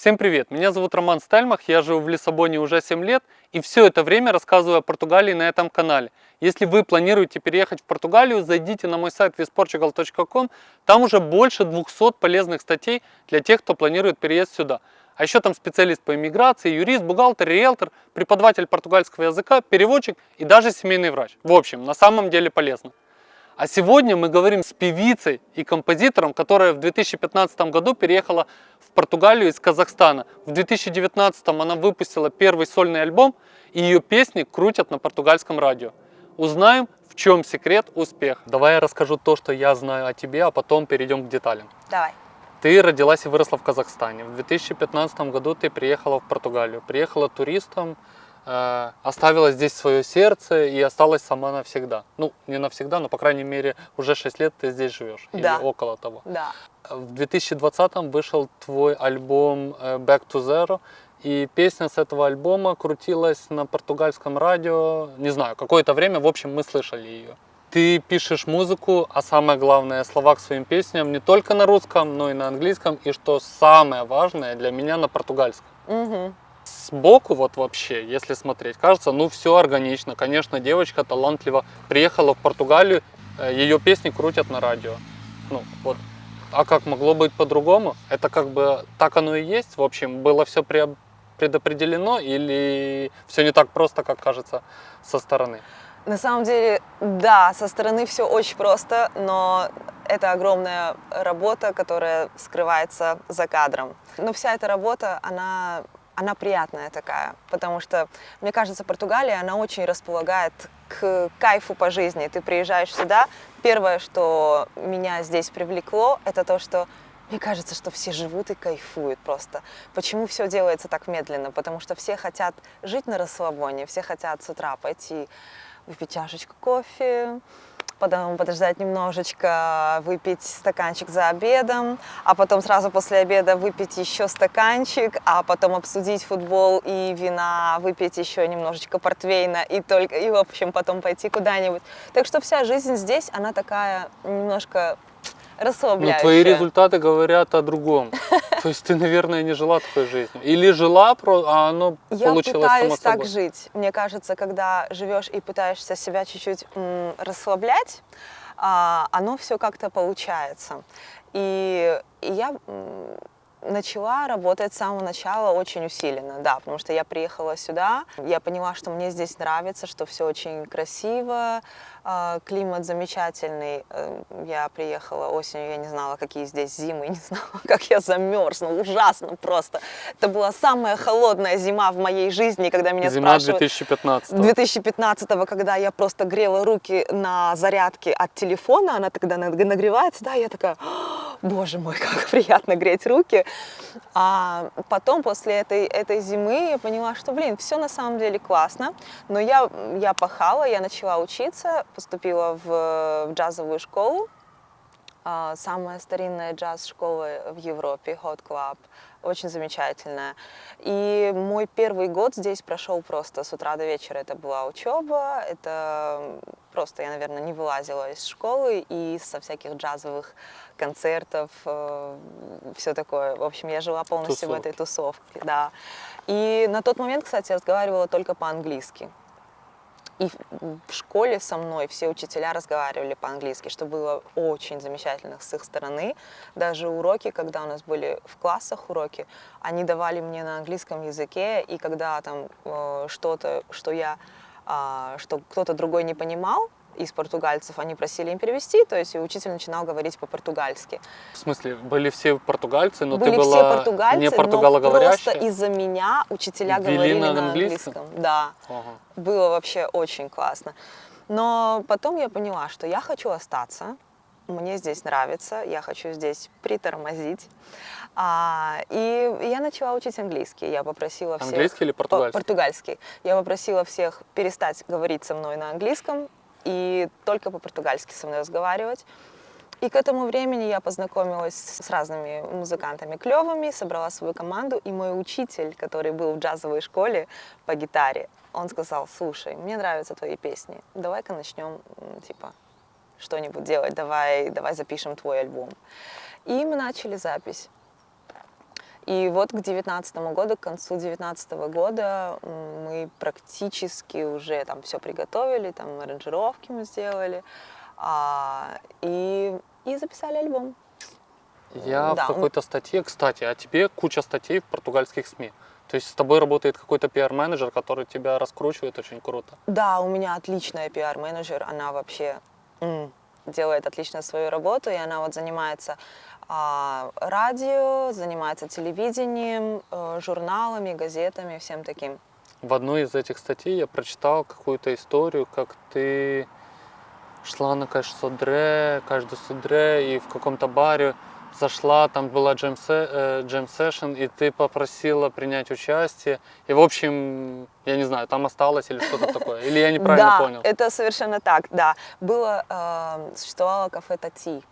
Всем привет! Меня зовут Роман Стельмах, я живу в Лиссабоне уже 7 лет и все это время рассказываю о Португалии на этом канале. Если вы планируете переехать в Португалию, зайдите на мой сайт visportugal.com, там уже больше 200 полезных статей для тех, кто планирует переезд сюда. А еще там специалист по иммиграции, юрист, бухгалтер, риэлтор, преподаватель португальского языка, переводчик и даже семейный врач. В общем, на самом деле полезно. А сегодня мы говорим с певицей и композитором, которая в 2015 году переехала в Португалию из Казахстана. В 2019 она выпустила первый сольный альбом, и ее песни крутят на португальском радио. Узнаем, в чем секрет успеха. Давай я расскажу то, что я знаю о тебе, а потом перейдем к деталям. Давай. Ты родилась и выросла в Казахстане. В 2015 году ты приехала в Португалию. Приехала туристом, оставила здесь свое сердце и осталась сама навсегда. Ну, не навсегда, но, по крайней мере, уже 6 лет ты здесь живешь. Да. Или около того. Да. В 2020 вышел твой альбом э, Back to Zero. И песня с этого альбома крутилась на португальском радио, не знаю, какое-то время, в общем, мы слышали ее. Ты пишешь музыку, а самое главное, слова к своим песням не только на русском, но и на английском, и что самое важное для меня на португальском. Угу. Сбоку вот вообще, если смотреть, кажется, ну все органично. Конечно, девочка талантливо приехала в Португалию, э, ее песни крутят на радио. Ну вот. А как могло быть по-другому? Это как бы так оно и есть. В общем, было все предопределено или все не так просто, как кажется со стороны? На самом деле, да, со стороны все очень просто, но это огромная работа, которая скрывается за кадром. Но вся эта работа, она, она приятная такая, потому что, мне кажется, Португалия, она очень располагает к кайфу по жизни. Ты приезжаешь сюда, первое, что меня здесь привлекло, это то, что мне кажется, что все живут и кайфуют просто. Почему все делается так медленно? Потому что все хотят жить на расслабоне, все хотят с утра пойти выпить чашечку кофе, потом подождать немножечко, выпить стаканчик за обедом, а потом сразу после обеда выпить еще стаканчик, а потом обсудить футбол и вина, выпить еще немножечко портвейна и только и в общем потом пойти куда-нибудь. Так что вся жизнь здесь, она такая немножко расслабляющая. Но твои результаты говорят о другом. То есть ты, наверное, не жила такой жизнью. Или жила, а оно Я получилось пытаюсь само так жить. Мне кажется, когда живешь и пытаешься себя чуть-чуть расслаблять, а, оно все как-то получается. И, и я начала работать с самого начала очень усиленно, да, потому что я приехала сюда, я поняла, что мне здесь нравится, что все очень красиво, а, климат замечательный. Э, Я приехала осенью, я не знала, какие здесь зимы, не знала, как я замерзну, ужасно просто. Это была самая холодная зима в моей жизни, когда меня Зима спрашивают... 2015 2015 когда я просто грела руки на зарядке от телефона, она тогда нагревается, да, я такая, «О, боже мой, как приятно греть руки. А потом, после этой, этой зимы, я поняла, что, блин, все на самом деле классно, но я, я пахала, я начала учиться, поступила в, в джазовую школу, а, самая старинная джаз-школа в Европе, Hot Club, очень замечательная. И мой первый год здесь прошел просто с утра до вечера. Это была учеба, это просто я, наверное, не вылазила из школы и со всяких джазовых концертов, э, все такое. В общем, я жила полностью в этой тусовке, да. И на тот момент, кстати, я разговаривала только по-английски. И в школе со мной все учителя разговаривали по-английски, что было очень замечательно с их стороны. Даже уроки, когда у нас были в классах уроки, они давали мне на английском языке, и когда там э, что-то, что я, что кто-то другой не понимал, из португальцев, они просили им перевести, то есть и учитель начинал говорить по-португальски. В смысле, были все португальцы, но были ты была все португальцы, не португалоговорящая? просто из-за меня учителя Вели говорили на на английском? английском. Да, Ага. было вообще очень классно. Но потом я поняла, что я хочу остаться, мне здесь нравится, я хочу здесь притормозить. А, и я начала учить английский. Я попросила всех... Английский или португальский? Португальский. Я попросила всех перестать говорить со мной на английском и только по-португальски со мной разговаривать. И к этому времени я познакомилась с разными музыкантами клевыми, собрала свою команду, и мой учитель, который был в джазовой школе по гитаре, он сказал, слушай, мне нравятся твои песни, давай-ка начнем, типа, что-нибудь делать, давай, давай запишем твой альбом. И мы начали запись. И вот к девятнадцатому году, к концу девятнадцатого года м, мы практически уже там все приготовили, там аранжировки мы сделали, а, и, и записали альбом. Я Да, в он- какой-то статье, кстати, о тебе куча статей в португальских СМИ. То есть с тобой работает какой-то пиар-менеджер, который тебя раскручивает очень круто. Да, у меня отличная пиар-менеджер, она вообще делает отлично свою работу, и она вот занимается а, радио, занимается телевидением, э, журналами, газетами, всем таким. В одной из этих статей я прочитал какую-то историю, как ты шла на каш содре, каждый содре, и в каком-то баре зашла, там была джем, джем сешн, и ты попросила принять участие. И, в общем, я не знаю, там осталось или что-то такое. Или я неправильно да, понял. это совершенно так, да. Было, э, существовало кафе Тати,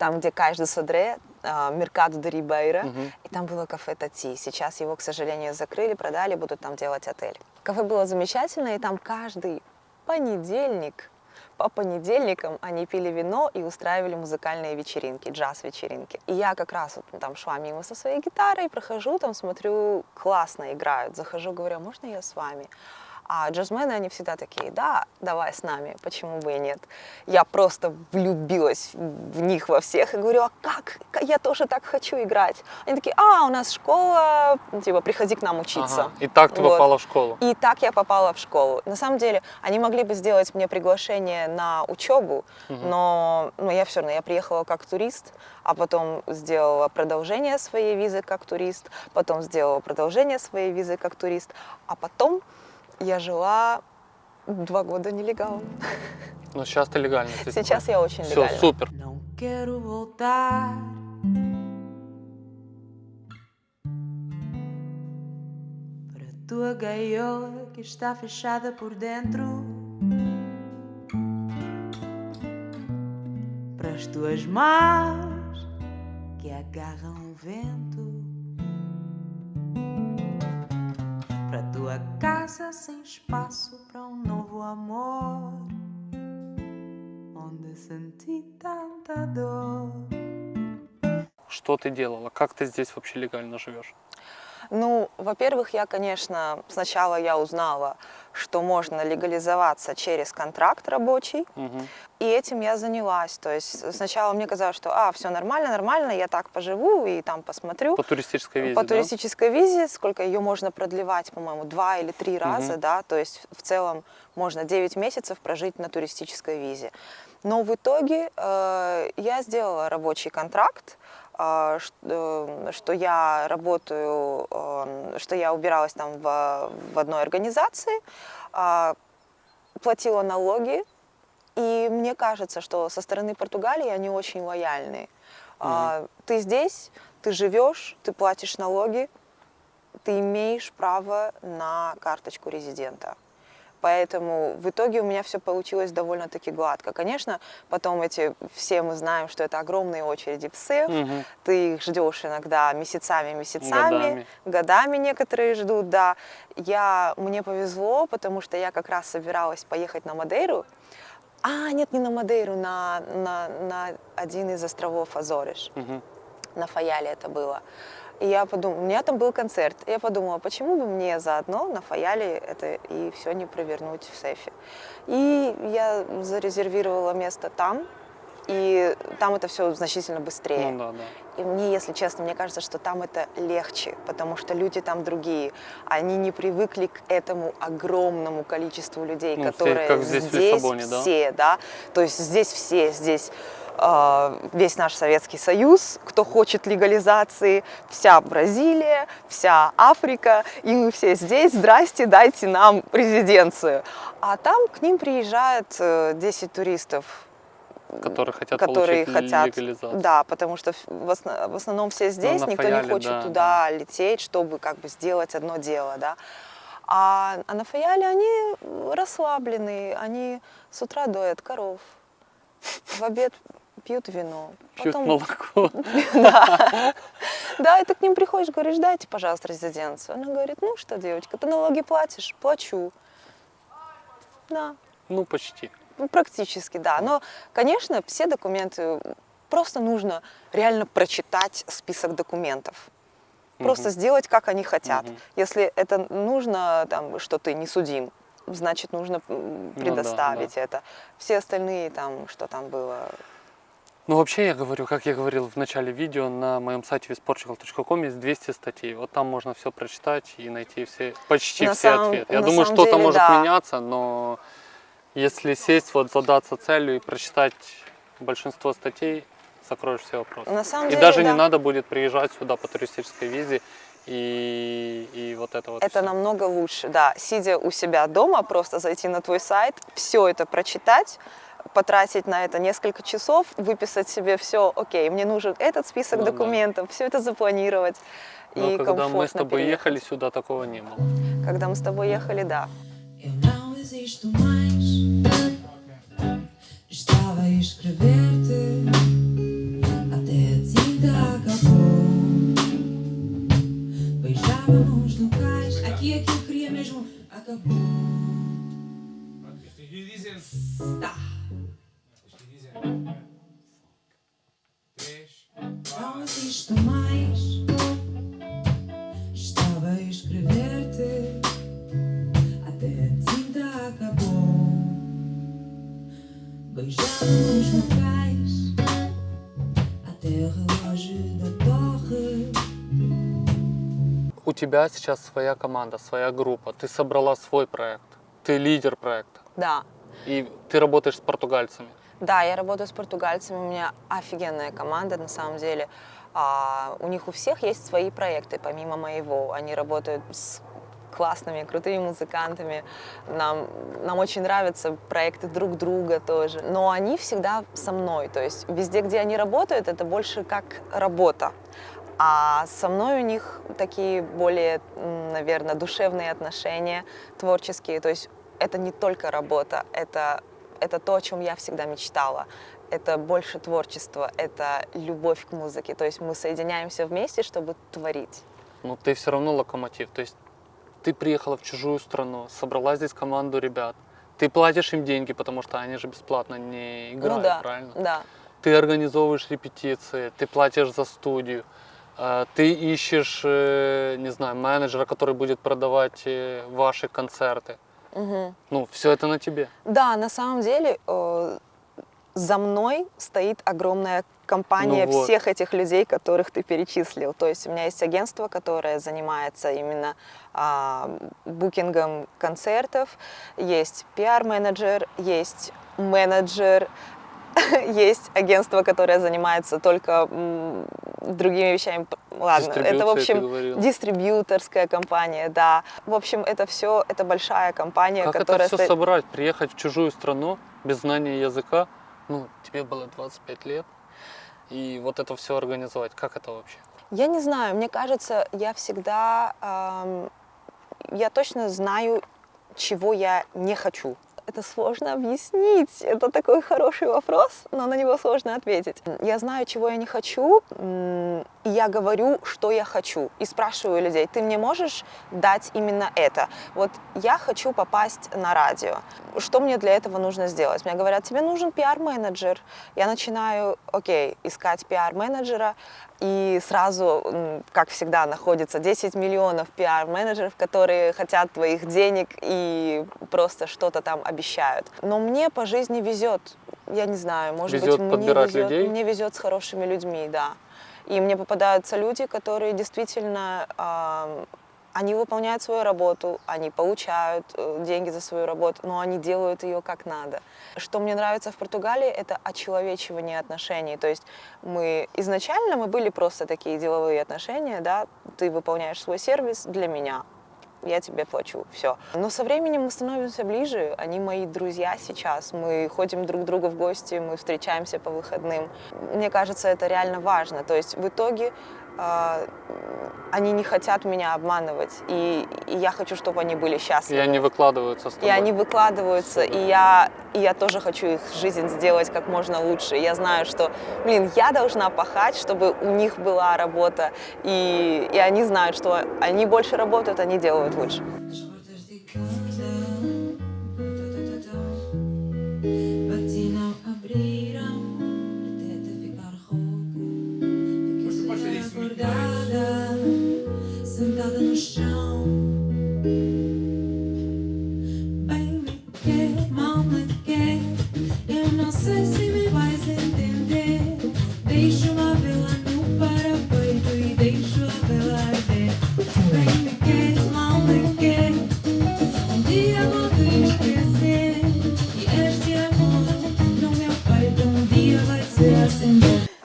там, где каждый содре, э, Меркадо де Рибейра, Мгм. и там было кафе Тати. Сейчас его, к сожалению, закрыли, продали, будут там делать отель. Кафе было замечательное, и там каждый понедельник, по понедельникам они пили вино и устраивали музыкальные вечеринки, джаз-вечеринки. И я как раз вот там шла мимо со своей гитарой, прохожу, там смотрю, классно играют. Захожу, говорю, «А можно я с вами? А джазмены, они всегда такие, да, давай с нами, почему бы и нет. Я просто влюбилась в них во всех и говорю, а как? Я тоже так хочу играть. Они такие, а, у нас школа, типа, приходи к нам учиться. Ага. И так ты Вот. попала в школу. И так я попала в школу. На самом деле, они могли бы сделать мне приглашение на учебу, но ну, я все равно, я приехала как турист, а потом сделала продолжение своей визы как турист, потом сделала продолжение своей визы как турист, а потом я жила два года нелегалом. Но сейчас ты легально. Сейчас я очень Все, легальна. супер. Não quero voltar. Para a tua gaiola que está fechada por dentro. Para as tuas mãos que agarram o vento. Tua casa sem espaço para um novo amor onde senti tanta dor. Что ты делала? Как ты здесь вообще легально живешь? Ну, во-первых, я, конечно, сначала я узнала, что можно легализоваться через контракт рабочий, Мгм. И этим я занялась. То есть сначала мне казалось, что а, все нормально, нормально, я так поживу и там посмотрю. По туристической визе, По да? туристической визе, сколько ее можно продлевать, по-моему, два или три раза, да, то есть в целом можно 9 месяцев прожить на туристической визе. Но в итоге э, я сделала рабочий контракт, что я работаю, э, что я убиралась там в, в одной организации, а, платила налоги, и мне кажется, что со стороны Португалии они очень лояльны. А, Ты здесь, ты живешь, ты платишь налоги, ты имеешь право на карточку резидента. Поэтому в итоге у меня все получилось довольно-таки гладко. Конечно, потом эти все мы знаем, что это огромные очереди в СЭФ. Мгм. Ты их ждешь иногда месяцами, месяцами, Годами. годами некоторые ждут, да. Я, мне повезло, потому что я как раз собиралась поехать на Мадейру. А, нет, не на Мадейру, на, на, на один из островов Азориш. Мгм. На Фаяле это было. И я подумала, у меня там был концерт. И я подумала, почему бы мне заодно на Фаяле это и все не провернуть в сейфе. И я зарезервировала место там, и там это все значительно быстрее. Ну да, да. И мне, если честно, мне кажется, что там это легче, потому что люди там другие. Они не привыкли к этому огромному количеству людей, Ну, которые как здесь в Лиссабоне, да? все, да. То есть здесь все, здесь весь наш Советский Союз, кто хочет легализации, вся Бразилия, вся Африка, и мы все здесь, здрасте, дайте нам резиденцию. А там к ним приезжает э, 10 туристов Которые хотят которые получить хотят, легализацию. да, потому что в, осно- в основном все здесь, на никто Фаяле, не хочет да, туда лететь, чтобы как бы сделать одно дело, да. А, а на Фаяле они расслабленные, они с утра доят коров, в обед пьют вино, Пьют потом- молоко. да. Да, и ты к ним приходишь, говоришь, дайте, пожалуйста, резиденцию. Она говорит, ну что, девочка, ты налоги платишь? Плачу. Да, Ну, почти. ну, практически, да. Но, конечно, все документы просто нужно реально прочитать список документов. Просто сделать, как они хотят. Мгм. Если это нужно, там, что ты не судим, значит, нужно м, Ну да, предоставить это. Все остальные, там, что там было, Ну, вообще, я говорю, как я говорил в начале видео, на моем сайте visportugal.com есть 200 статей. Вот там можно все прочитать и найти все, почти На все самом- ответы. Я думаю, что-то может да. меняться, но если сесть, вот задаться целью и прочитать большинство статей, закроешь все вопросы. На самом и деле, даже да. не надо будет приезжать сюда по туристической визе и, и вот это вот Это всё. намного лучше, да. Сидя у себя дома, просто зайти на твой сайт, все это прочитать, потратить на это несколько часов, выписать себе все, окей, мне нужен этот список Ну да. документов, все это запланировать. Но и когда мы с тобой переехать. ехали сюда, такого не было. Когда мы с тобой ехали, да. Eu não existo mais. Estava a escrever-te alguns locais. Aqui, aqui eu queria mesmo. Acabou. Está. Тебя сейчас своя команда, своя группа. Ты собрала свой проект. Ты лидер проекта. Да. И ты работаешь с португальцами. Да, я работаю с португальцами, у меня офигенная команда на самом деле. А, у них у всех есть свои проекты, помимо моего. Они работают с классными, крутыми музыкантами. Нам, нам очень нравятся проекты друг друга тоже. Но они всегда со мной. То есть везде, где они работают, это больше как работа. А со мной у них такие более, наверное, душевные отношения, творческие. То есть это не только работа, это, это то, о чем я всегда мечтала. Это больше творчество, это любовь к музыке. То есть мы соединяемся вместе, чтобы творить. Но ты все равно локомотив. То есть ты приехала в чужую страну, собрала здесь команду ребят. Ты платишь им деньги, потому что они же бесплатно не играют, ну да, правильно? да. Ты организовываешь репетиции, ты платишь за студию, ты ищешь, э, не знаю, менеджера, который будет продавать э, ваши концерты. Мгм. Ну, все это на тебе. Да, на самом деле э, за мной стоит огромная компания Ну вот. всех этих людей, которых ты перечислил. То есть у меня есть агентство, которое занимается именно а, букингом концертов, есть пиар-менеджер, есть менеджер, есть агентство, которое занимается только другими вещами. Ладно, это в общем дистрибьюторская компания, да. В общем, это все, это большая компания, Как это которая все стоит- собрать? Приехать в чужую страну без знания языка? Ну, тебе было 25 лет. И вот это все организовать. Как это вообще? Я не знаю, мне кажется, я всегда, ам, я точно знаю, чего я не хочу. Это сложно объяснить. Это такой хороший вопрос, но на него сложно ответить. Я знаю, чего я не хочу, и я говорю, что я хочу. И спрашиваю людей, ты мне можешь дать именно это? Вот я хочу попасть на радио. Что мне для этого нужно сделать? Мне говорят, тебе нужен пиар-менеджер. Я начинаю, окей, искать пиар-менеджера, и сразу, как всегда, находится 10 миллионов пиар-менеджеров, которые хотят твоих денег и просто что-то там обещают. Но мне по жизни везет. Я не знаю, может Везет быть, мне везет, людей? мне везет с хорошими людьми, да. И мне попадаются люди, которые действительно, они выполняют свою работу, они получают э, деньги за свою работу, но они делают ее как надо. Что мне нравится в Португалии, это очеловечивание отношений. То есть мы изначально мы были просто такие деловые отношения, да, ты выполняешь свой сервис для меня, я тебе плачу, все. Но со временем мы становимся ближе, они мои друзья сейчас, мы ходим друг к другу в гости, мы встречаемся по выходным. Мне кажется, это реально важно. То есть в итоге они не хотят меня обманывать, и, и я хочу, чтобы они были И счастливы. они выкладываются с И тобой. они выкладываются, и я, и я тоже хочу их жизнь сделать как можно лучше. Я знаю, что, блин, я должна пахать, чтобы у них была работа, и, и они знают, что они больше работают, они делают лучше.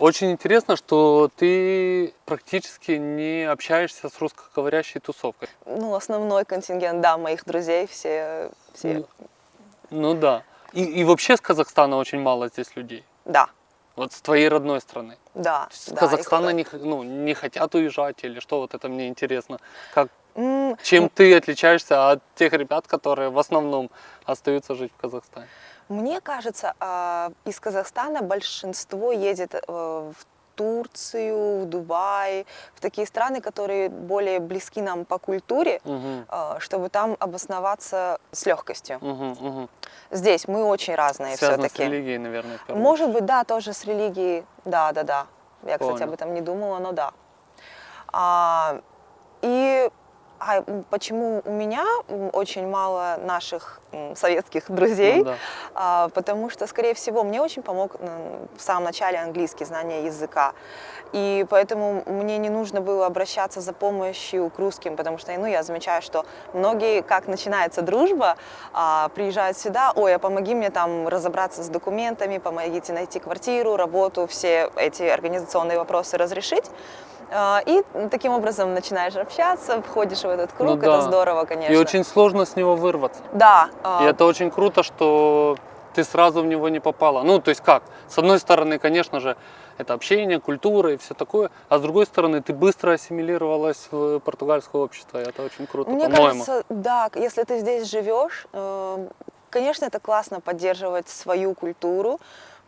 Очень интересно, что ты практически не общаешься с русскоговорящей тусовкой. Ну, основной контингент, да, моих друзей, все, все, Ну, Ну да. И, и вообще с Казахстана очень мало здесь людей. да, Вот с твоей родной страны. да. С да, Казахстана не, ну, не хотят уезжать или что? Вот это мне интересно. Как, М, чем ты отличаешься от тех ребят, которые в основном остаются жить в Казахстане? Мне кажется, а, из Казахстана большинство едет э, в Турцию, в Дубай, в такие страны, которые более близки нам по культуре, а, чтобы там обосноваться с легкостью. Мгм, мгм. Здесь мы очень разные Связано с все-таки. религией, наверное, в Может быть, да, тоже с религией. Да, да, да. Я, кстати, Понял. об этом не думала, но да. А, и а, почему у меня очень мало наших советских друзей? Ну да. А, потому что, скорее всего, мне очень помог в самом начале английский, знание языка. И поэтому мне не нужно было обращаться за помощью к русским, потому что ну, я замечаю, что многие, как начинается дружба, а, приезжают сюда, ой, а помоги мне там разобраться с документами, помогите найти квартиру, работу, все эти организационные вопросы разрешить. А, И таким образом начинаешь общаться, входишь в этот круг, Ну это да. здорово, конечно. И очень сложно с него вырваться. Да. а, И это очень круто, что ты сразу в него не попала. Ну, то есть как? С одной стороны, конечно же, это общение, культура и все такое, а с другой стороны, ты быстро ассимилировалась в португальское общество, и это очень круто, Мне кажется, да, если ты здесь живешь, э, конечно, это классно поддерживать свою культуру,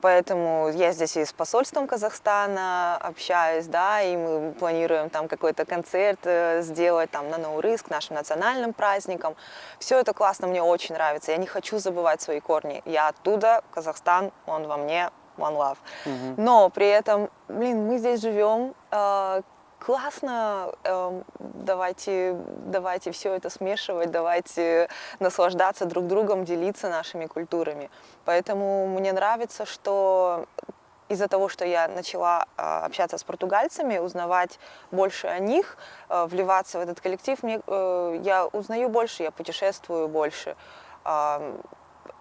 поэтому я здесь и с посольством Казахстана общаюсь, да, и мы планируем там какой-то концерт э, сделать там на Наурыз к нашим национальным праздникам. Все это классно, мне очень нравится. Я не хочу забывать свои корни. Я оттуда, Казахстан, он во мне, one love. Мгм. Но при этом, блин, мы здесь живем, э, классно, эм, давайте, давайте все это смешивать, давайте наслаждаться друг другом, делиться нашими культурами. Поэтому мне нравится, что из-за того, что я начала а, общаться с португальцами, узнавать больше о них, а, вливаться в этот коллектив, мне, э, я узнаю больше, я путешествую больше.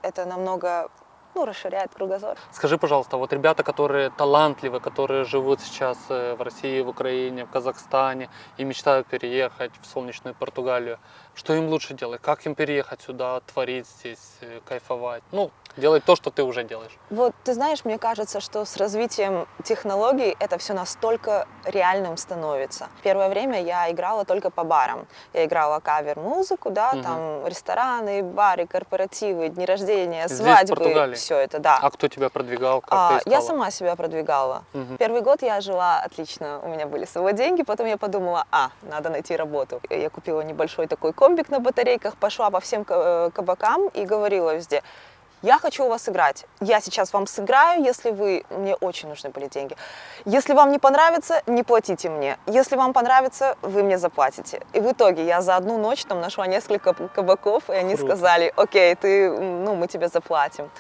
Это намного ну, расширяет кругозор. Скажи, пожалуйста, вот ребята, которые талантливы, которые живут сейчас э, в России, в Украине, в Казахстане и мечтают переехать в солнечную Португалию, что им лучше делать? Как им переехать сюда, творить здесь, э, кайфовать? Ну, делать то, что ты уже делаешь. Вот, ты знаешь, мне кажется, что с развитием технологий это все настолько реальным становится. Первое время я играла только по барам. Я играла кавер-музыку, да, Мгм. там рестораны, бары, корпоративы, дни рождения, Здесь, свадьбы, Португалии? все это, да. А кто тебя продвигал? Как А, ты искала? я сама себя продвигала. Мгм. Первый год я жила отлично, у меня были с собой деньги, потом я подумала, а, надо найти работу. Я купила небольшой такой комбик на батарейках, пошла по всем э, кабакам и говорила везде, я хочу у вас играть. Я сейчас вам сыграю, если вы... Мне очень нужны были деньги. Если вам не понравится, не платите мне. Если вам понравится, вы мне заплатите. И в итоге я за одну ночь там нашла несколько кабаков, и они Круто. сказали, окей, ты, ну, мы тебе заплатим.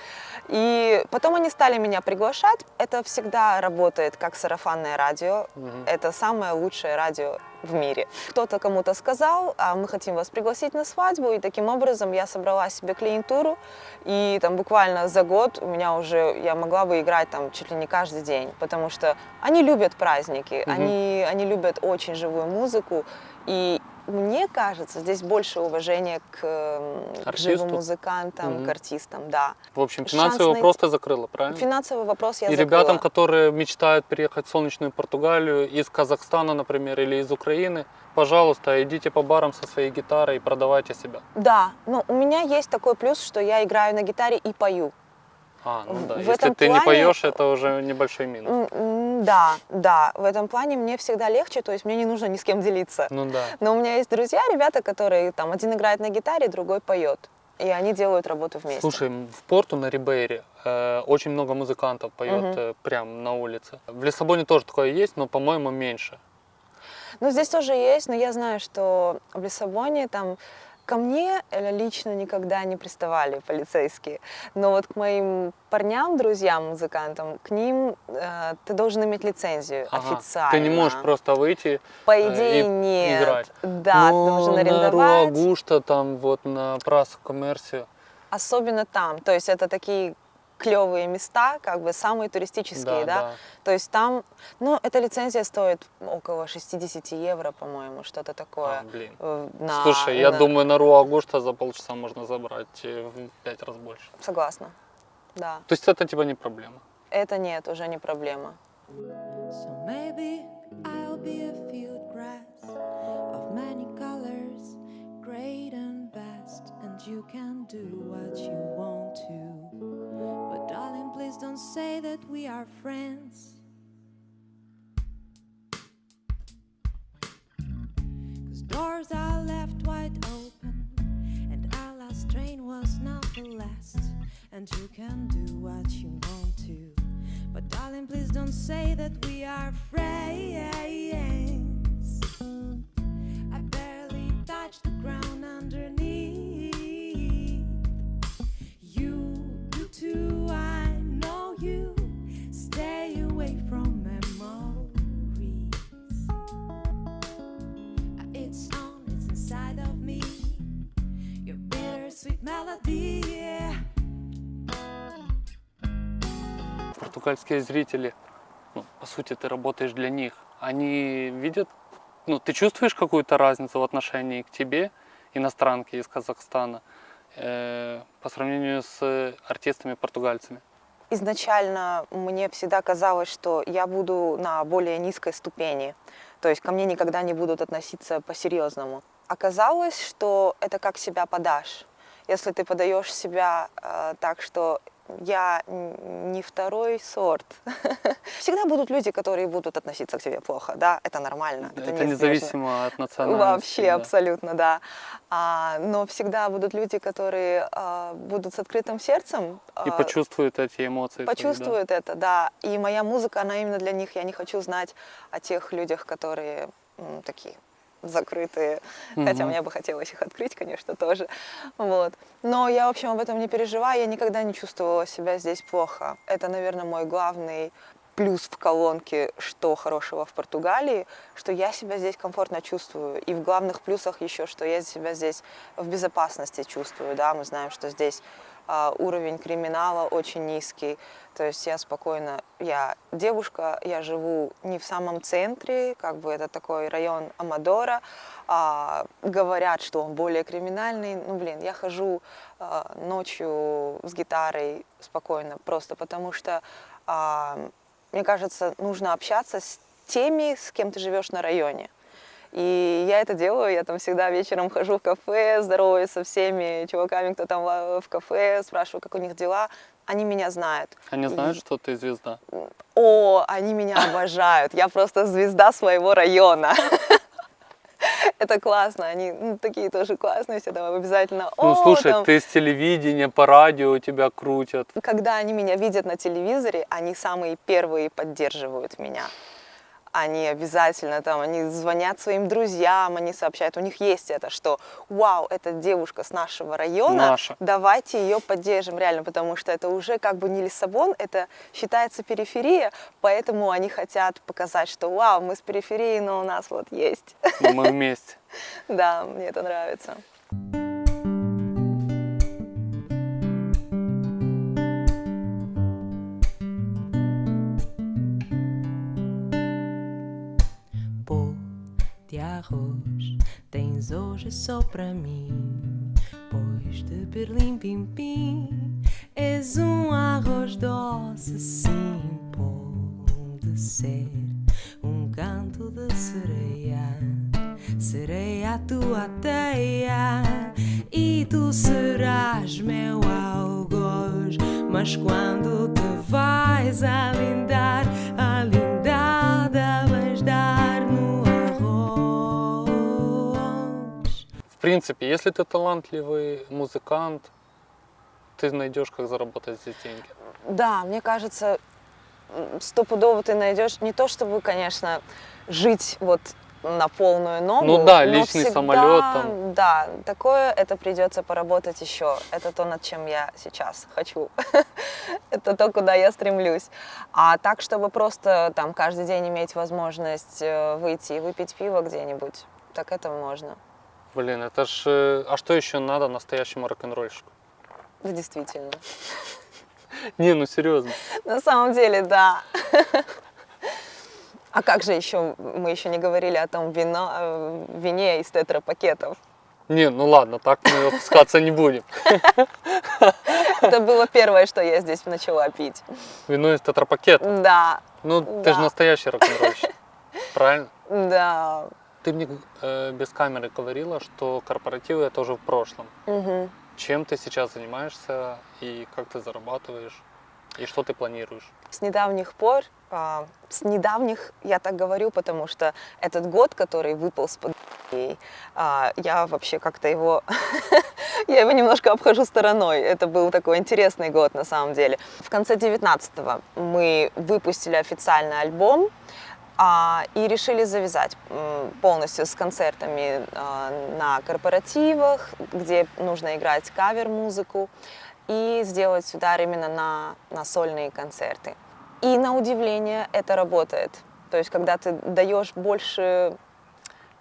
И потом они стали меня приглашать. Это всегда работает как сарафанное радио. Мгм. Это самое лучшее радио в мире. Кто-то кому-то сказал, а мы хотим вас пригласить на свадьбу, и таким образом я собрала себе клиентуру, и там буквально за год у меня уже, я могла бы играть там чуть ли не каждый день, потому что они любят праздники, Мгм. они, они любят очень живую музыку, и мне кажется, здесь больше уважения к, м, к живым музыкантам, Мгм. к артистам, да. В общем, Шанс финансовый найти- вопрос ты закрыла, правильно? Финансовый вопрос я И закрыла. ребятам, которые мечтают переехать в солнечную Португалию из Казахстана, например, или из Украины, пожалуйста, идите по барам со своей гитарой и продавайте себя. Да, но у меня есть такой плюс, что я играю на гитаре и пою. А, ну да. в Если этом ты не плане- поешь, это уже небольшой минус. Да, да, в этом плане мне всегда легче, то есть мне не нужно ни с кем делиться. Ну да. Но у меня есть друзья, ребята, которые там один играет на гитаре, другой поет. И они делают работу вместе. Слушай, в порту на Рибейре э, очень много музыкантов поет Мгм. э, прям на улице. В Лиссабоне тоже такое есть, но, по-моему, меньше. Ну, здесь тоже есть, но я знаю, что в Лиссабоне там ко мне э, лично никогда не приставали полицейские. Но вот к моим парням, друзьям, музыкантам, к ним э, ты должен иметь лицензию Ага. официально. Ты не можешь просто выйти По э, идее, и нет. играть. Да, Но ты должен на арендовать. Руагушта, там вот на Прас Коммерсию. Особенно там. То есть это такие клевые места, как бы самые туристические, да, То есть там, ну, эта лицензия стоит около 60 евро, по-моему, что-то такое. А, блин. э, на- Слушай, я на- думаю, на Руагушта за полчаса можно забрать э, в пять раз больше. Согласна, да. То есть это типа не проблема. Это нет, уже не проблема. So maybe I'll be a field grass of many colors, great and vast, and you can do what you want to. Please don't say that we are friends. Cause doors are left wide open, and our last train was not the last. And you can do what you want to. But darling, please don't say that we are friends. Португальские зрители, ну, по сути, ты работаешь для них. Они видят, ну, ты чувствуешь какую-то разницу в отношении к тебе, иностранке из Казахстана, э, по сравнению с артистами-португальцами? Изначально мне всегда казалось, что я буду на более низкой ступени, то есть ко мне никогда не будут относиться по-серьезному. Оказалось, что это как себя подашь. Если ты подаешь себя э, так, что я не второй сорт. Всегда будут люди, которые будут относиться к тебе плохо, да, это нормально. Это, неизбежно. независимо от национальности. Вообще, да. абсолютно, да. А, но всегда будут люди, которые а, будут с открытым сердцем. И а, почувствуют эти эмоции. твои, да. почувствуют это, да. И моя музыка, она именно для них. Я не хочу знать о тех людях, которые м, такие закрытые, хотя Мгм. мне бы хотелось их открыть, конечно, тоже, вот. Но я, в общем, об этом не переживаю, я никогда не чувствовала себя здесь плохо. Это, наверное, мой главный плюс в колонке, что хорошего в Португалии, что я себя здесь комфортно чувствую. И в главных плюсах еще, что я себя здесь в безопасности чувствую, да, мы знаем, что здесь уровень криминала очень низкий, то есть я спокойно, я девушка, я живу не в самом центре, как бы это такой район Амадора, а, говорят, что он более криминальный, ну блин, я хожу а, ночью с гитарой спокойно, просто потому что а, мне кажется, нужно общаться с теми, с кем ты живешь на районе. И я это делаю, я там всегда вечером хожу в кафе, здороваюсь со всеми чуваками, кто там в кафе, спрашиваю, как у них дела. Они меня знают. Они знают, И- что ты звезда. О, они меня обожают. Я просто звезда своего района. Это классно, они ну, такие тоже классные, все там обязательно. Ну, «О, слушай, там». ты с телевидения, по радио тебя крутят. Когда они меня видят на телевизоре, они самые первые поддерживают меня. Они обязательно там, они звонят своим друзьям, они сообщают, у них есть это, что вау, это девушка с нашего района, Наша. давайте ее поддержим реально, потому что это уже как бы не Лиссабон, это считается периферия, поэтому они хотят показать, что вау, мы с периферии, но у нас вот есть. но мы вместе. Да, мне это нравится. Pô de arroz tens hoje só pra mim. Pois de Berlim Pim Pim és um arroz doce, sim. Pode ser um canto de sereia, sereia a tua teia. E tu serás meu algoz, mas quando te vais alindar, a lindada vais dar принципе, если ты талантливый музыкант, ты найдешь, как заработать здесь деньги. Да, мне кажется, стопудово ты найдешь не то, чтобы, конечно, жить вот на полную ногу. Ну да, личный всегда, самолет там. Да, такое это придется поработать еще. Это то, над чем я сейчас хочу. это то, куда я стремлюсь. А так, чтобы просто там каждый день иметь возможность э, выйти и выпить пиво где-нибудь, так это можно. Блин, это ж... э, А что еще надо настоящему рок-н-ролльщику? Да, действительно. Не, ну серьезно. На самом деле, да. А как же еще, мы еще не говорили о том вино, э, вине из тетрапакетов. Не, ну ладно, так мы опускаться не будем. Это было первое, что я здесь начала пить. Вино из тетрапакета. Да, Ну, ты же настоящий рок-н-ролльщик. Правильно? да. Ты мне э, без камеры говорила, что корпоративы это уже в прошлом. Мгм. Чем ты сейчас занимаешься и как ты зарабатываешь? И что ты планируешь? С недавних пор, а, с недавних я так говорю, потому что этот год, который выпал с пандемией, а, я вообще как-то его, я его немножко обхожу стороной. Это был такой интересный год на самом деле. В конце 19-го мы выпустили официальный альбом, и решили завязать полностью с концертами а, на корпоративах, где нужно играть кавер-музыку, и сделать удар именно на, на сольные концерты. И на удивление это работает. То есть, когда ты даешь больше,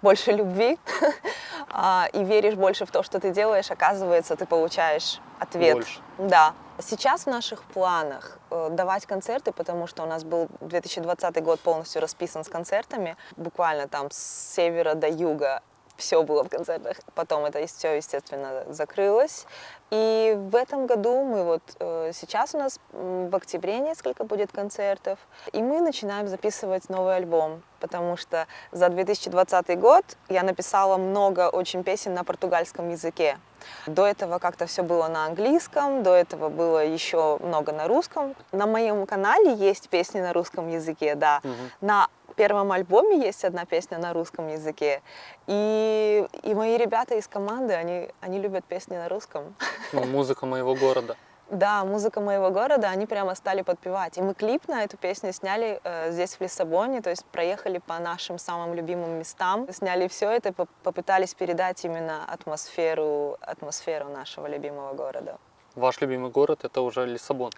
больше любви а, и веришь больше в то, что ты делаешь, оказывается, ты получаешь ответ. Больше. Да. Сейчас в наших планах э, давать концерты, потому что у нас был 2020 год полностью расписан с концертами, буквально там с севера до юга все было в концертах. Потом это все, естественно, закрылось. И в этом году мы вот э, сейчас у нас в октябре несколько будет концертов, и мы начинаем записывать новый альбом, потому что за 2020 год я написала много очень песен на португальском языке. До этого как-то все было на английском, до этого было еще много на русском. На моем канале есть песни на русском языке, да. Мгм. На первом альбоме есть одна песня на русском языке. И, и мои ребята из команды, они, они любят песни на русском. Ну, музыка моего города. Да, музыка моего города, они прямо стали подпевать. И мы клип на эту песню сняли э, здесь, в Лиссабоне, то есть проехали по нашим самым любимым местам, сняли все это, поп- попытались передать именно атмосферу, атмосферу нашего любимого города. Ваш любимый город это уже Лиссабон.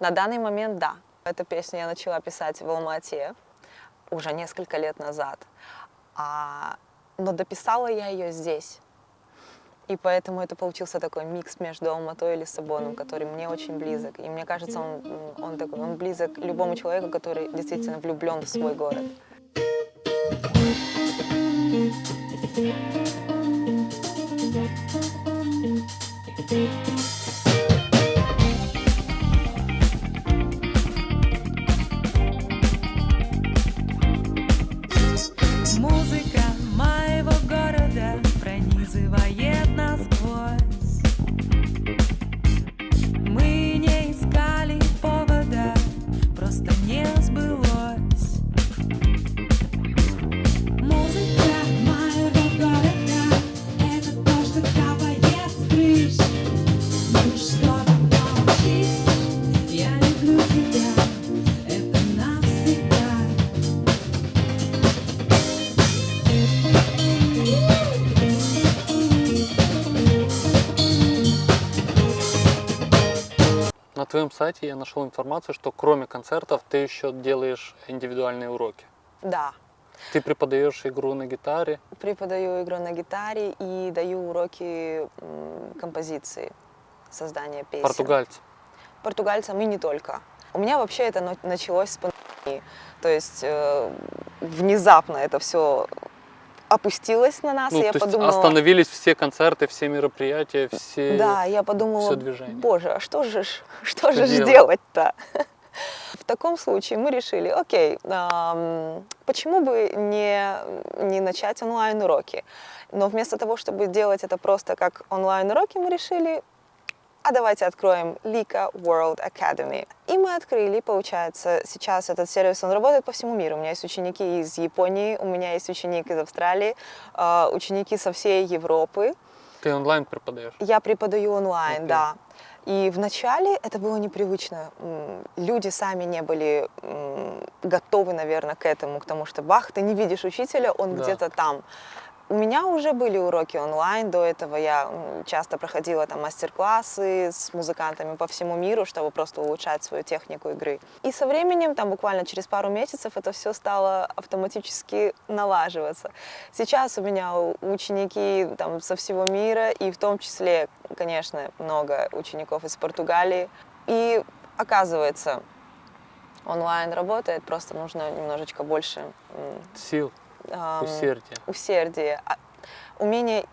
На данный момент, да. Эту песню я начала писать в Алмате уже несколько лет назад. А, но дописала я ее здесь. И поэтому это получился такой микс между Алматой и Лиссабоном, который мне очень близок. И мне кажется, он, он, такой, он близок любому человеку, который действительно влюблен в свой город. На твоем сайте я нашел информацию, что кроме концертов ты еще делаешь индивидуальные уроки. Да, Ты преподаешь игру на гитаре. преподаю игру на гитаре и даю уроки композиции, создания песен. Португальцы. португальцам и не только. У меня вообще это на- началось с пандемии. То есть э, внезапно это все опустилось на нас, Ну, и я подумала... остановились все концерты, все мероприятия, все... Да, я подумала, движение. боже, а что же, что Что же делать-то? В таком случае мы решили, окей, ам, почему бы не, не начать онлайн-уроки? Но вместо того, чтобы делать это просто как онлайн-уроки, мы решили, а давайте откроем Lika World Academy. И мы открыли, получается, сейчас этот сервис, он работает по всему миру. У меня есть ученики из Японии, у меня есть ученик из Австралии, а, ученики со всей Европы. Ты онлайн преподаешь? Я преподаю онлайн, Окей. да. И вначале это было непривычно. Люди сами не были готовы, наверное, к этому, к тому, что бах, ты не видишь учителя, он Да. где-то там. У меня уже были уроки онлайн, до этого я часто проходила там мастер-классы с музыкантами по всему миру, чтобы просто улучшать свою технику игры. И со временем, там буквально через пару месяцев, это все стало автоматически налаживаться. Сейчас у меня ученики там со всего мира, и в том числе, конечно, много учеников из Португалии. И оказывается, онлайн работает, просто нужно немножечко больше Сил, ам, усердия, усердие, а- умение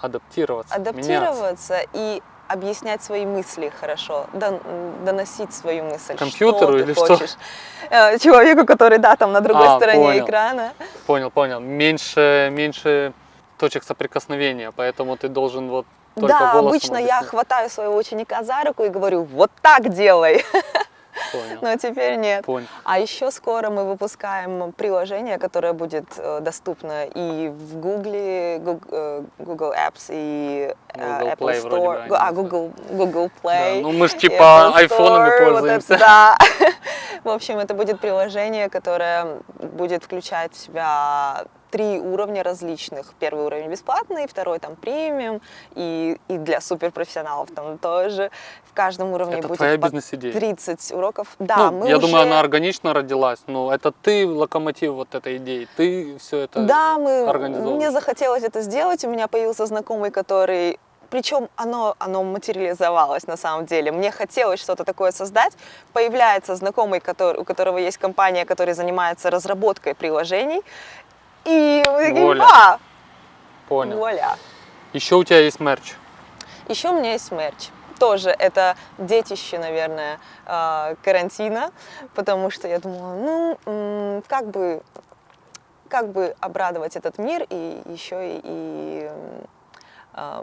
адаптироваться, меняться. адаптироваться и объяснять свои мысли хорошо, дон- доносить свою мысль. Компьютеру что или ты что? хочешь. Э, Человеку, который, да, там на другой А, стороне понял. экрана. Понял, понял. Меньше, меньше точек соприкосновения, поэтому ты должен вот только да, обычно я объяснять. хватаю своего ученика за руку и говорю, вот так делай, Понял, но теперь нет. понял. А еще скоро мы выпускаем приложение, которое будет э, доступно и в Google, Google, э, Google Apps, и э, Google Apple Play вроде бы Store, а. Google, Google Да, Play. ну мы ж и типа айфонами Store, вот пользуемся. это да. В общем, это будет приложение, которое будет включать в себя три уровня различных. Первый уровень бесплатный, второй там премиум, и, и для суперпрофессионалов там тоже. В каждом уровне Это будет твоя по бизнес-идея. 30 уроков. Да, Ну, мы я уже... думаю, она органично родилась, но это ты локомотив вот этой идеи, ты все это Да, мы, мне захотелось это сделать. У меня появился знакомый, который... Причем оно, оно материализовалось на самом деле. Мне хотелось что-то такое создать. Появляется знакомый, который, у которого есть компания, которая занимается разработкой приложений. И такие, Воля. «А, Понял. вуаля». Еще у тебя есть мерч. Еще у меня есть мерч. Тоже это детище, наверное, э, карантина, потому что я думала, ну, как бы, как бы обрадовать этот мир и еще и, и,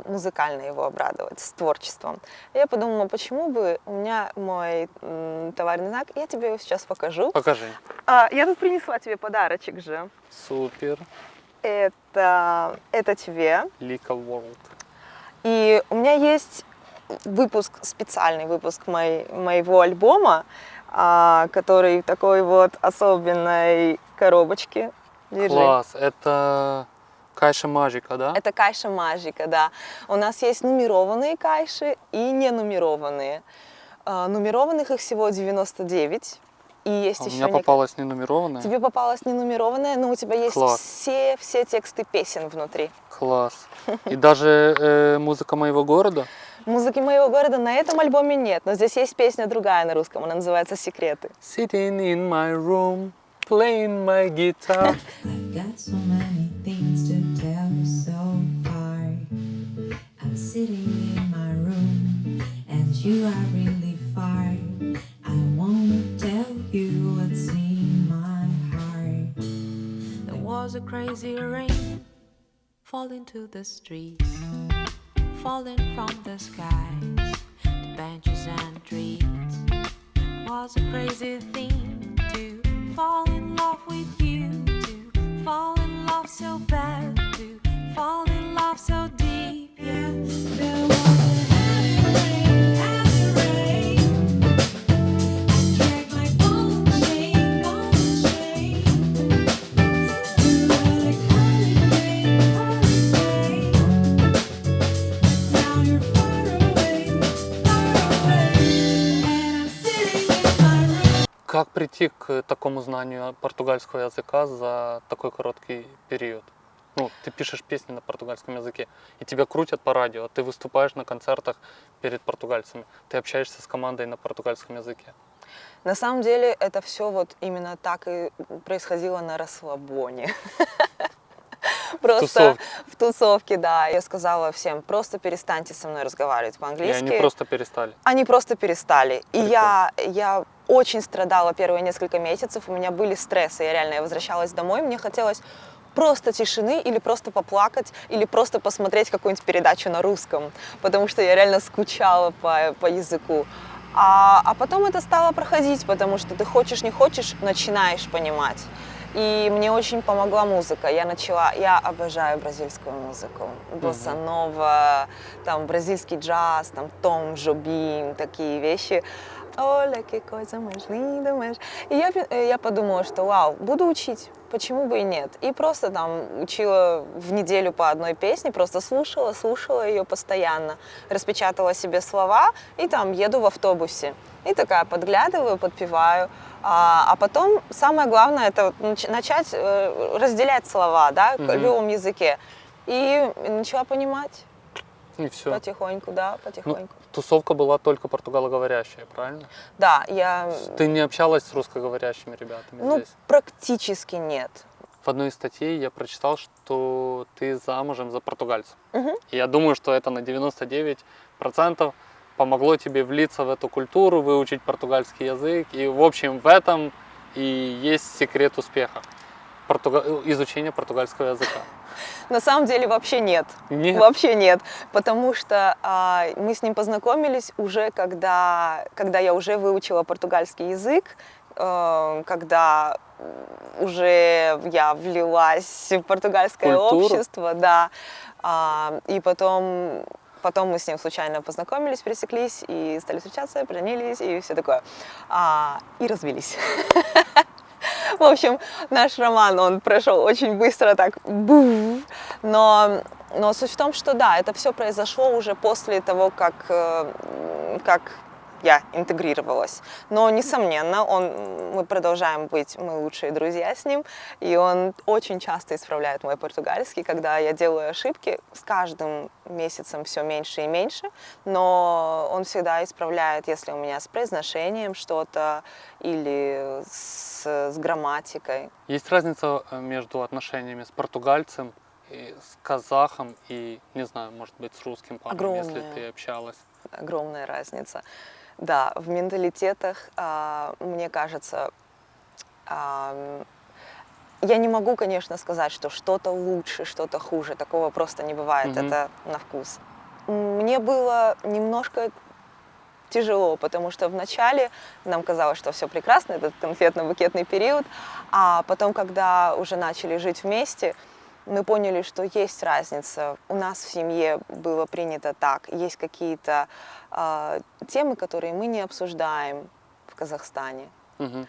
музыкально его обрадовать с творчеством. Я подумала, почему бы у меня мой товарный знак, я тебе его сейчас покажу. Покажи. А, я тут принесла тебе подарочек же. Супер. Это, это тебе. Лика World. И у меня есть выпуск, специальный выпуск мой- моего альбома, а, который в такой вот особенной коробочке. Держи. Класс. Это Кайша Мажика, да? Это кайша мажика, да. У нас есть нумерованные кайши и ненумерованные. А, Нумерованных их всего 99. И есть А у еще меня нек- попалась ненумерованная. Тебе попалась ненумерованная, но у тебя есть Класс. все, все тексты песен внутри. Класс. И даже э, музыка моего города. Музыки моего города на этом альбоме нет, но здесь есть песня другая на русском, она называется «Секреты». Sitting in my room, playing my guitar. Got so many things to tell you so far. I'm sitting in my room, and you are really far. I wanna tell you what's in my heart. There was a crazy rain falling to the streets, falling from the skies to benches and trees. Was a crazy thing to fall in love with you, fall in love so bad, to fall in love so Как прийти к такому знанию португальского языка за такой короткий период? Ну, ты пишешь песни на португальском языке, и тебя крутят по радио, ты выступаешь на концертах перед португальцами, ты общаешься с командой на португальском языке. На самом деле это все вот именно так и происходило на расслабоне. Просто тусовке. в тусовке, да. Я сказала всем, просто перестаньте со мной разговаривать И по-английски. они просто перестали. Они просто перестали. И я, я очень страдала первые несколько месяцев, у меня были стрессы, я реально я возвращалась домой, мне хотелось просто тишины или просто поплакать, или просто посмотреть какую-нибудь передачу на русском, потому что я реально скучала по, по языку. А, а потом это стало проходить, потому что ты хочешь, не хочешь, начинаешь понимать. И мне очень помогла музыка. Я начала, я обожаю бразильскую музыку. Босса-нова, там бразильский джаз, там Том Жобим, такие вещи. Оля, que coisa mais linda, mais... И я, э, я подумала, что вау, буду учить, почему бы и нет. И просто там учила в неделю по одной песне, просто слушала, слушала ее постоянно, распечатала себе слова и там еду в автобусе. И такая подглядываю, подпеваю. А, а потом самое главное это начать э, разделять слова, да, Мгм. в любом языке. И начала понимать И все. потихоньку, да, Ну, потихоньку. Тусовка была только португалоговорящая, правильно? Да, я, Ты не общалась с русскоговорящими ребятами ну, здесь? практически нет. В одной из статей я прочитал, что ты замужем за португальцем. Мгм. И я думаю, что это на 99% помогло тебе влиться в эту культуру, выучить португальский язык. И, в общем, в этом и есть секрет успеха. Португа- Изучение португальского языка. На самом деле вообще нет. Нет? Вообще нет. Потому что а, мы с ним познакомились уже, когда, когда я уже выучила португальский язык, э, когда уже я влилась в португальское Культуру? общество, да. А, и потом, потом мы с ним случайно познакомились, пересеклись и стали встречаться, поженились и все такое. А, и развелись. В общем, наш роман, он прошел очень быстро, так, но, но суть в том, что да, это все произошло уже после того, как, э, как я интегрировалась. Но, несомненно, он, мы продолжаем быть, мы лучшие друзья с ним, и он очень часто исправляет мой португальский, когда я делаю ошибки, с каждым месяцем все меньше и меньше, но он всегда исправляет, если у меня с произношением что-то или с, с грамматикой. Есть разница э, между отношениями с португальцем, и с казахом и, не знаю, может быть, с русским парнем, если ты общалась. огромная разница. Да, в менталитетах, а, мне кажется, ам, я не могу, конечно, сказать, что что-то лучше, что-то хуже. Такого просто не бывает. Мгм. Это на вкус. Мне было немножко тяжело, потому что вначале нам казалось, что все прекрасно, этот конфетно-букетный период, а потом, когда уже начали жить вместе, мы поняли, что есть разница. У нас в семье было принято так. Есть какие-то а, темы, которые мы не обсуждаем в Казахстане. Мгм.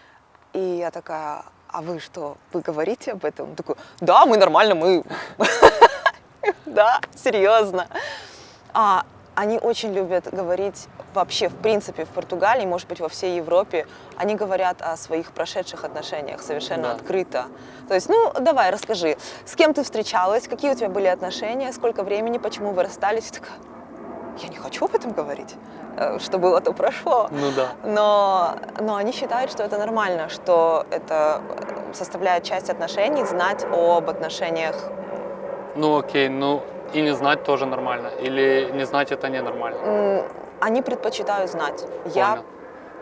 И я такая, а вы что, вы говорите об этом? Он такой, да, мы нормально, мы... Да, серьезно. А, они очень любят говорить вообще, в принципе, в Португалии, может быть, во всей Европе, они говорят о своих прошедших отношениях совершенно Да. открыто. То есть, ну, давай, расскажи, с кем ты встречалась, какие у тебя были отношения, сколько времени, почему вы расстались? Я такая, я не хочу об этом говорить. Э, Что было, то прошло. Ну да. Но, но они считают, что это нормально, что это э, составляет часть отношений, знать об отношениях. Ну окей, ну и не знать тоже нормально. Или не знать это ненормально. Они предпочитают знать. Я Понял.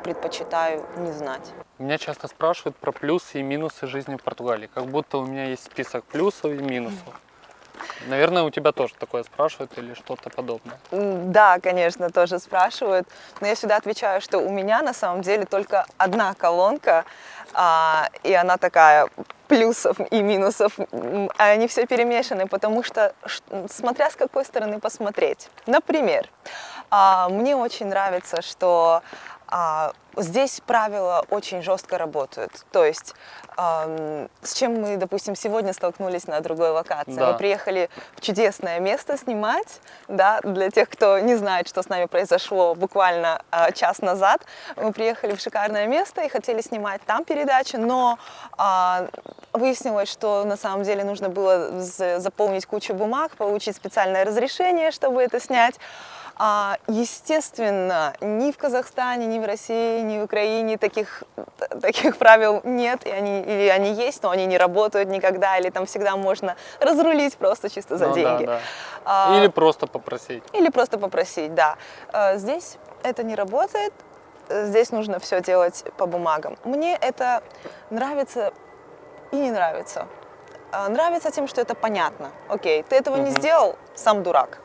предпочитаю не знать. Меня часто спрашивают про плюсы и минусы жизни в Португалии. Как будто у меня есть список плюсов и минусов. Наверное, у тебя тоже такое спрашивают или что-то подобное. Да, конечно, тоже спрашивают. Но я всегда отвечаю, что у меня на самом деле только одна колонка, а, и она такая плюсов и минусов, а они все перемешаны, потому что смотря с какой стороны посмотреть. Например, а, мне очень нравится, что здесь правила очень жестко работают. То есть ам, с чем мы, допустим, сегодня столкнулись на другой локации. Да. Мы приехали в чудесное место снимать, да, для тех, кто не знает, что с нами произошло буквально а, час назад. Мы приехали в шикарное место и хотели снимать там передачу, но а, выяснилось, что на самом деле нужно было заполнить кучу бумаг, получить специальное разрешение, чтобы это снять. А, естественно, ни в Казахстане, ни в России, ни в Украине таких, таких правил нет, и они, или они есть, но они не работают никогда, или там всегда можно разрулить просто чисто за Ну да, деньги. да. А, Или просто попросить. или просто попросить, да. Э, Здесь это не работает, здесь нужно все делать по бумагам. Мне это нравится и не нравится. А, Нравится тем, что это понятно. Окей, ты этого не Мгм. сделал, сам дурак.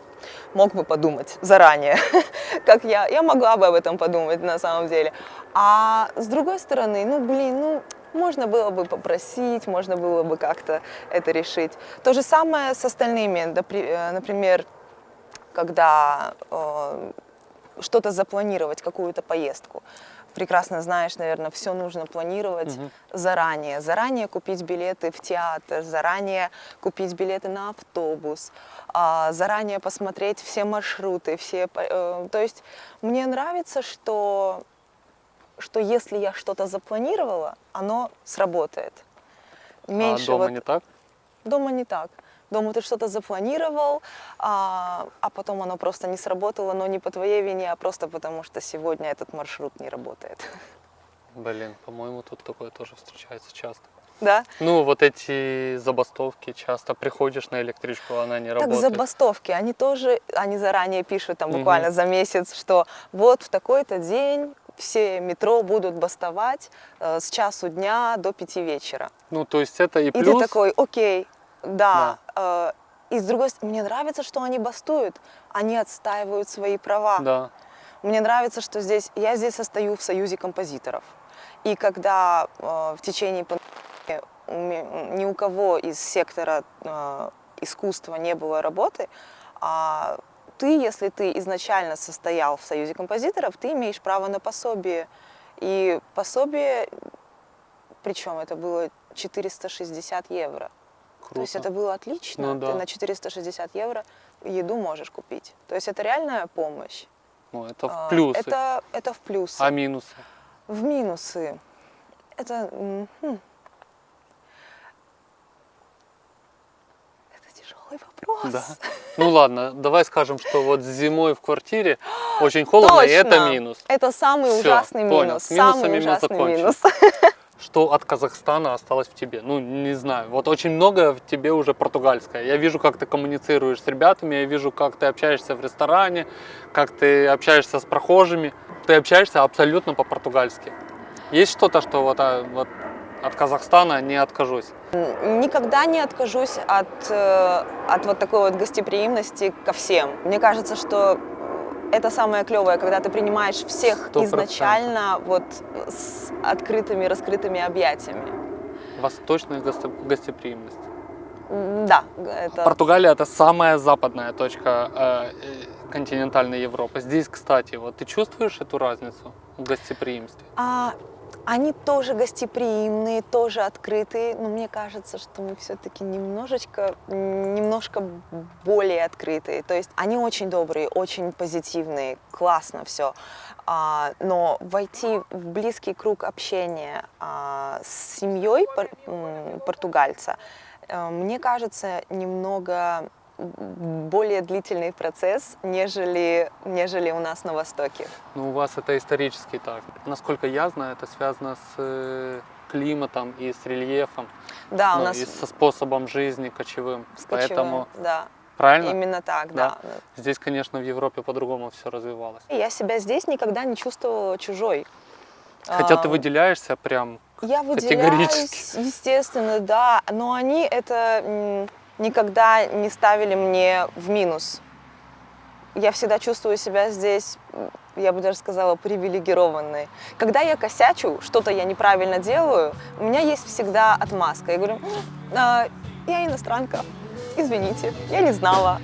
Мог бы подумать заранее, как я. Я могла бы об этом подумать на самом деле. А с другой стороны, ну блин, ну Можно было бы попросить, можно было бы как-то это решить. То же самое с остальными. Э, Например, когда э, что-то запланировать, какую-то поездку. Прекрасно знаешь, наверное, все нужно планировать Мгм. заранее. Заранее купить билеты в театр, заранее купить билеты на автобус, а, заранее посмотреть все маршруты, все. э, То есть мне нравится, что, что если я что-то запланировала, оно сработает. а дома вот- не так? Дома не так. Дома ты что-то запланировал, а, а потом оно просто не сработало, но не по твоей вине, а просто потому, что сегодня этот маршрут не работает. Блин, по-моему, тут такое тоже встречается часто. Да? Ну, вот эти забастовки часто. Приходишь на электричку, она не Так работает. забастовки, они тоже, они заранее пишут там буквально за месяц, что вот в такой-то день все метро будут бастовать э, с часу дня до пяти вечера. Ну, то есть это и И плюс. ты такой, окей, да. э, и с другой стороны, мне нравится, что они бастуют, они отстаивают свои права. Да. Мне нравится, что здесь я здесь состою в союзе композиторов. И когда э, в течение пандемии ни у кого из сектора э, искусства не было работы, а ты, если ты изначально состоял в союзе композиторов, ты имеешь право на пособие. И пособие, причем это было 460 евро. Круто. То есть это было отлично. Ну да. Ты на 460 евро еду можешь купить. То есть это реальная помощь. Ну, это в А, плюсы. Это, это в плюсы. А минусы? В минусы. Это... хм. Это тяжелый вопрос. Да. Ну ладно, давай скажем, что вот зимой в квартире очень холодно, и это Точно. минус. Это самый Всё, ужасный понял. минус. С самый мы ужасный минус. Что от Казахстана осталось в тебе? Ну, не знаю. Вот очень много в тебе уже португальское. Я вижу, как ты коммуницируешь с ребятами, я вижу, как ты общаешься в ресторане, как ты общаешься с прохожими. Ты общаешься абсолютно по-португальски. Есть что-то, что вот, а, вот от Казахстана не откажусь? Никогда не откажусь от, э, от вот такой вот гостеприимности ко всем. Мне кажется, что это самое клевое, когда ты принимаешь всех Сто изначально вот с открытыми, раскрытыми объятиями. Восточная госте- гостеприимность. Да, это... Португалия это самая западная точка э, э, континентальной Европы. Здесь, кстати, вот ты чувствуешь эту разницу в гостеприимстве? А, они тоже гостеприимные, тоже открытые, но мне кажется, что мы все-таки немножечко, немножко более открытые. То есть они очень добрые, очень позитивные, классно все. но войти в близкий круг общения а, с семьей пор- португальца, э, мне кажется, немного более длительный процесс, нежели, нежели у нас на Востоке. Ну, у вас это исторически так. Насколько я знаю, это связано с э, климатом и с рельефом, Да, ну, у нас и со способом жизни кочевым. с Поэтому, кочевым, да. правильно? Именно так, Да. да. Здесь, конечно, в Европе по-другому все развивалось. Я себя здесь никогда не чувствовала чужой. Хотя ты А, выделяешься прям Я категорически. выделяюсь, естественно, да, но они это никогда не ставили мне в минус. Я всегда чувствую себя здесь, я бы даже сказала, привилегированной. Когда я косячу, что-то я неправильно делаю, у меня есть всегда отмазка. Я говорю, «М, а, я иностранка, извините, я не знала.